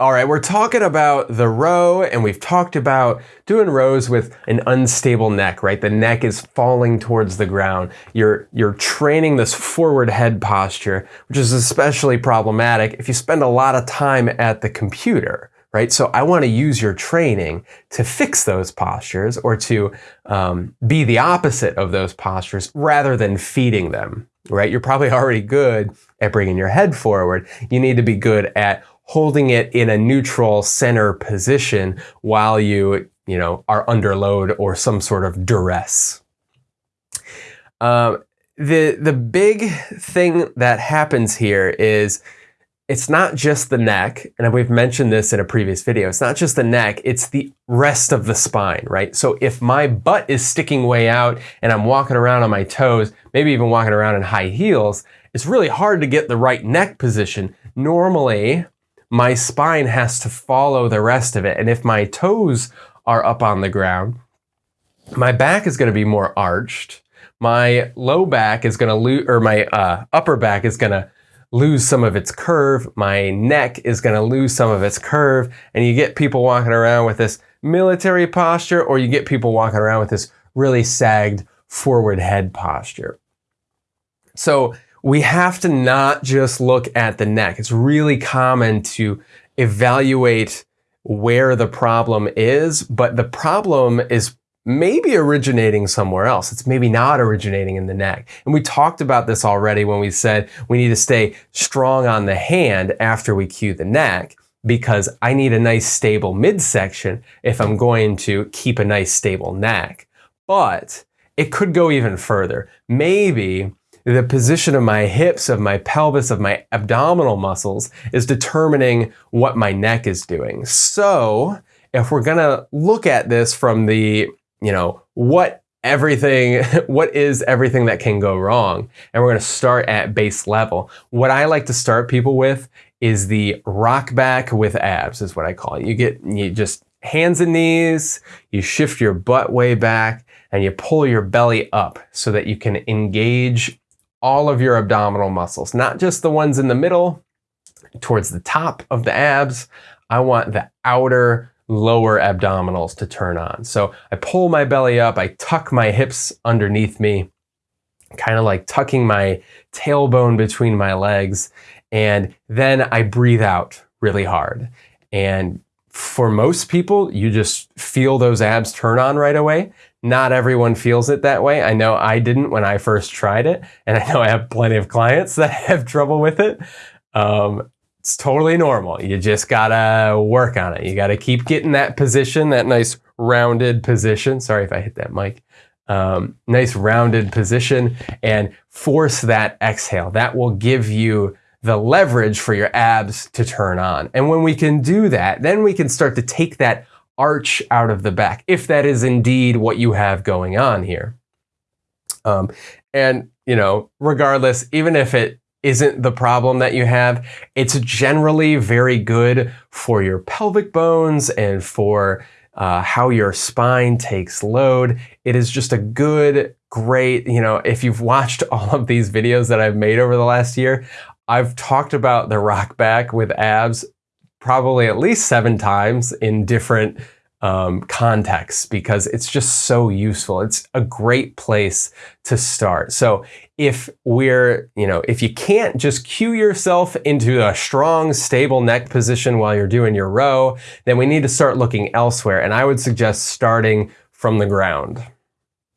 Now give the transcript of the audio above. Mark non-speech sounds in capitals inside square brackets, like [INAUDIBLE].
All right, we're talking about the row and we've talked about doing rows with an unstable neck, right? The neck is falling towards the ground. You're, you're training this forward head posture, which is especially problematic if you spend a lot of time at the computer, right? So I want to use your training to fix those postures or to um, be the opposite of those postures rather than feeding them, right? You're probably [LAUGHS] already good at bringing your head forward. You need to be good at holding it in a neutral center position while you, you know, are under load or some sort of duress. Um, the, the big thing that happens here is it's not just the neck, and we've mentioned this in a previous video, it's not just the neck, it's the rest of the spine, right? So if my butt is sticking way out and I'm walking around on my toes, maybe even walking around in high heels, it's really hard to get the right neck position. Normally, my spine has to follow the rest of it. And if my toes are up on the ground, my back is going to be more arched. My low back is going to lose, or my uh, upper back is going to lose some of its curve. My neck is going to lose some of its curve. And you get people walking around with this military posture, or you get people walking around with this really sagged forward head posture. So we have to not just look at the neck. It's really common to evaluate where the problem is, but the problem is maybe originating somewhere else. It's maybe not originating in the neck. And we talked about this already when we said we need to stay strong on the hand after we cue the neck because I need a nice stable midsection if I'm going to keep a nice stable neck. But it could go even further. Maybe the position of my hips, of my pelvis, of my abdominal muscles is determining what my neck is doing. So if we're gonna look at this from the, you know, what everything, [LAUGHS] what is everything that can go wrong? And we're gonna start at base level. What I like to start people with is the rock back with abs is what I call it. You get, you just hands and knees, you shift your butt way back, and you pull your belly up so that you can engage all of your abdominal muscles, not just the ones in the middle, towards the top of the abs. I want the outer lower abdominals to turn on. So I pull my belly up, I tuck my hips underneath me, kind of like tucking my tailbone between my legs, and then I breathe out really hard. And for most people, you just feel those abs turn on right away. Not everyone feels it that way. I know I didn't when I first tried it, and I know I have plenty of clients [LAUGHS] that have trouble with it. Um, it's totally normal. You just gotta work on it. You gotta keep getting that position, that nice rounded position. Sorry if I hit that mic. Um, nice rounded position and force that exhale. That will give you the leverage for your abs to turn on. And when we can do that, then we can start to take that arch out of the back, if that is indeed what you have going on here. Um, and, you know, regardless, even if it isn't the problem that you have, it's generally very good for your pelvic bones and for uh, how your spine takes load. It is just a good, great, you know, if you've watched [LAUGHS] all of these videos that I've made over the last year, I've talked about the rock back with abs probably at least seven times in different um, contexts because it's just so useful. It's a great place to start. So if we're, you know, if you can't just cue yourself into a strong, stable neck position while you're doing your row, then we need to start looking elsewhere. And I would suggest starting from the ground.